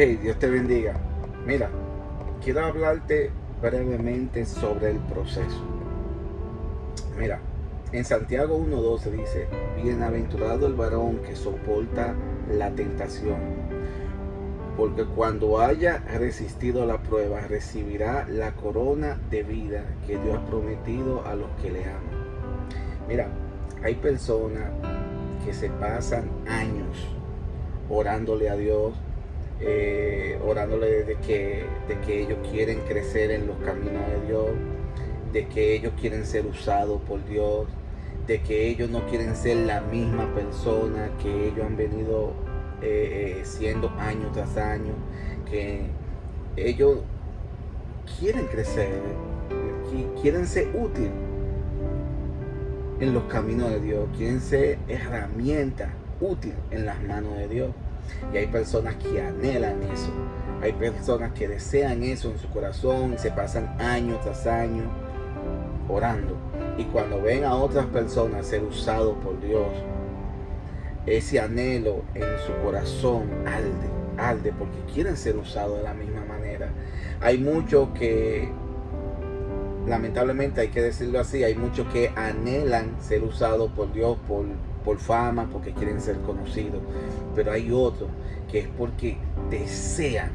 Hey, Dios te bendiga. Mira, quiero hablarte brevemente sobre el proceso. Mira, en Santiago 1.12 dice, bienaventurado el varón que soporta la tentación, porque cuando haya resistido la prueba, recibirá la corona de vida que Dios ha prometido a los que le aman. Mira, hay personas que se pasan años orándole a Dios, eh, orándole de que, de que ellos quieren crecer en los caminos de Dios, de que ellos quieren ser usados por Dios, de que ellos no quieren ser la misma persona que ellos han venido eh, eh, siendo año tras año, que ellos quieren crecer, quieren ser útiles en los caminos de Dios, quieren ser herramientas útil en las manos de Dios. Y hay personas que anhelan eso. Hay personas que desean eso en su corazón se pasan años tras años orando. Y cuando ven a otras personas ser usados por Dios, ese anhelo en su corazón alde, alde, porque quieren ser usados de la misma manera. Hay muchos que, lamentablemente hay que decirlo así, hay muchos que anhelan ser usados por Dios por por fama, porque quieren ser conocidos. Pero hay otros que es porque desean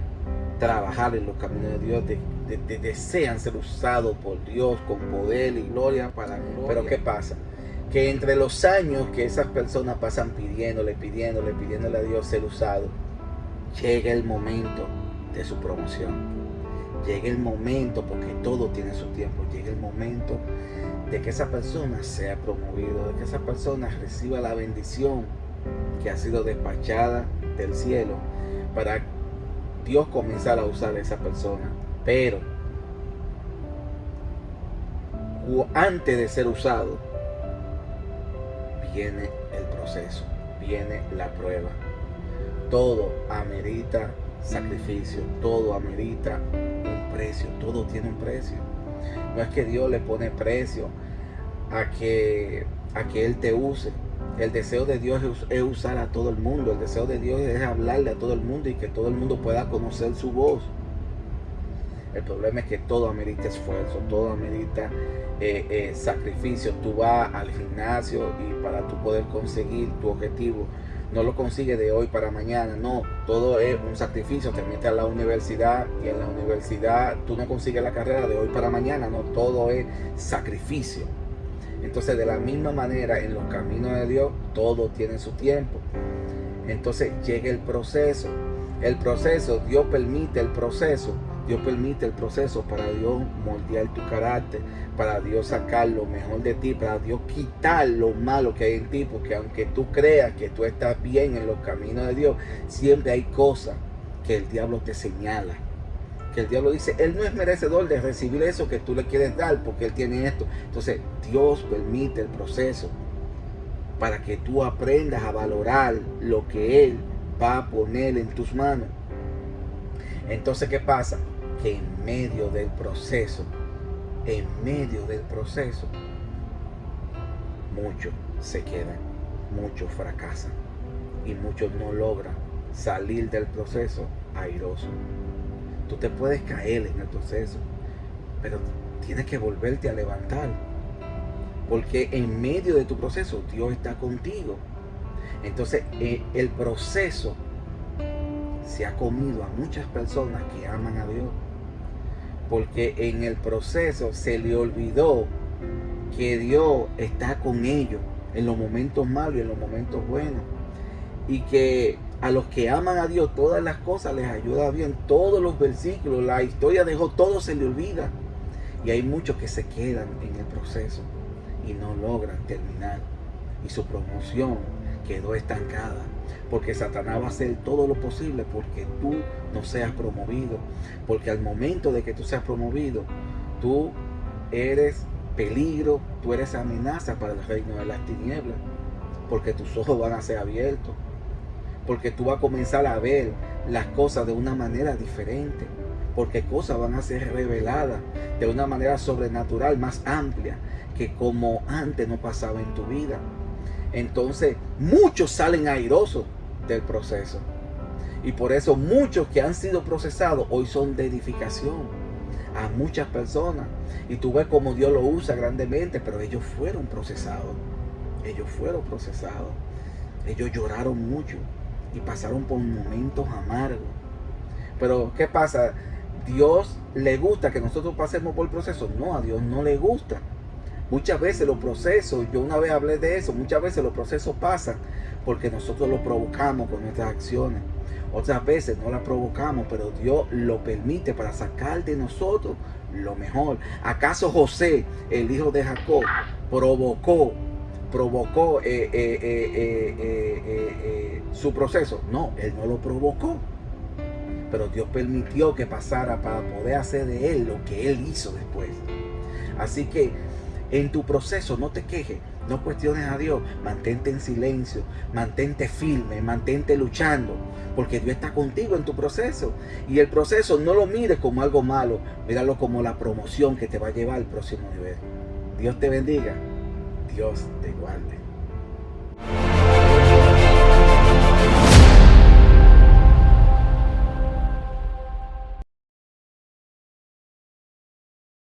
trabajar en los caminos de Dios, desean ser usados por Dios con poder y gloria para gloria. Pero ¿qué pasa? Que entre los años que esas personas pasan pidiéndole, pidiéndole, pidiéndole a Dios ser usado, llega el momento de su promoción. Llega el momento, porque todo tiene su tiempo, llega el momento de que esa persona sea promovido, de que esa persona reciba la bendición que ha sido despachada del cielo para Dios comenzar a usar a esa persona. Pero antes de ser usado, viene el proceso, viene la prueba. Todo amerita sacrificio, todo amerita un precio, todo tiene un precio. No es que Dios le pone precio a que, a que Él te use. El deseo de Dios es, usar a todo el mundo. El deseo de Dios es hablarle a todo el mundo y que todo el mundo pueda conocer su voz. El problema es que todo amerita esfuerzo, todo amerita eh, eh, sacrificio. Tú vas al gimnasio y para tú poder conseguir tu objetivo, no lo consigues de hoy para mañana, no, todo es un sacrificio, te metes a la universidad y en la universidad tú no consigues la carrera de hoy para mañana, no, todo es sacrificio. Entonces de la misma manera en los caminos de Dios todo tiene su tiempo. Entonces llega el proceso. El proceso, Dios permite el proceso. Dios permite el proceso para Dios moldear tu carácter, para Dios sacar lo mejor de ti, para Dios quitar lo malo que hay en ti, porque aunque tú creas que tú estás bien en los caminos de Dios, siempre hay cosas que el diablo te señala que el diablo dice, él no es merecedor de recibir eso que tú le quieres dar porque él tiene esto. Entonces Dios permite el proceso para que tú aprendas a valorar lo que él va a poner en tus manos. Entonces, ¿qué pasa? Que en medio del proceso, en medio del proceso, muchos se quedan, muchos fracasan y muchos no logran salir del proceso airoso. Tú te puedes caer en el proceso, pero tienes que volverte a levantar. Porque en medio de tu proceso Dios está contigo. Entonces eh, el proceso se ha comido a muchas personas que aman a Dios. Porque en el proceso se le olvidó que Dios está con ellos en los momentos malos y en los momentos buenos. Y que a los que aman a Dios todas las cosas les ayuda bien. Todos los versículos, la historia dejó, todo se le olvida. Y hay muchos que se quedan en el proceso y no logran terminar. Y su promoción quedó estancada. Porque Satanás va a hacer todo lo posible porque tú no seas promovido. Porque al momento de que tú seas promovido, tú eres peligro, tú eres amenaza para el reino de las tinieblas. Porque tus ojos van a ser abiertos porque tú vas a comenzar a ver las cosas de una manera diferente, porque cosas van a ser reveladas de una manera sobrenatural más amplia que como antes no pasaba en tu vida. Entonces muchos salen airosos del proceso Y por eso muchos que han sido procesados hoy son de edificación a muchas personas. Y tú ves cómo Dios lo usa grandemente, pero ellos fueron procesados. Ellos fueron procesados. Ellos lloraron mucho y pasaron por momentos amargos. Pero ¿qué pasa? ¿Dios le gusta que nosotros pasemos por el proceso? No, a Dios no le gusta. Muchas veces los procesos, yo una vez hablé de eso, muchas veces los procesos pasan porque nosotros lo provocamos con nuestras acciones. Otras veces no la provocamos, pero Dios lo permite para sacar de nosotros lo mejor. ¿Acaso José, el hijo de Jacob, provocó, provocó eh, eh, eh, su proceso? No, él no lo provocó. Pero Dios permitió que pasara para poder hacer de él lo que él hizo después. Así que en tu proceso no te quejes, no cuestiones a Dios, mantente en silencio, mantente firme, mantente luchando, porque Dios está contigo en tu proceso. Y el proceso no lo mires como algo malo, míralo como la promoción que te va a llevar al próximo nivel. Dios te bendiga, Dios te guarde.